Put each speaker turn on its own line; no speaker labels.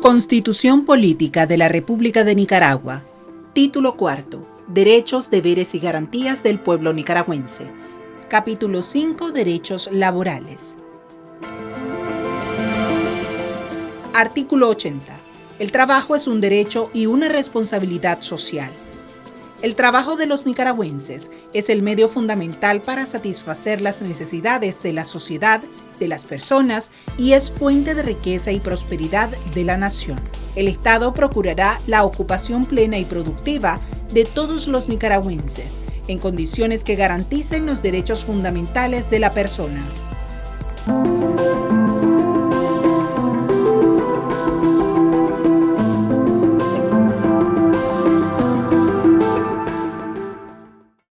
Constitución Política de la República de Nicaragua. Título cuarto. Derechos, deberes y garantías del pueblo nicaragüense. Capítulo 5. Derechos laborales. Artículo 80. El trabajo es un derecho y una responsabilidad social. El trabajo de los nicaragüenses es el medio fundamental para satisfacer las necesidades de la sociedad, de las personas y es fuente de riqueza y prosperidad de la nación. El Estado procurará la ocupación plena y productiva de todos los nicaragüenses en condiciones que garanticen los derechos fundamentales de la persona.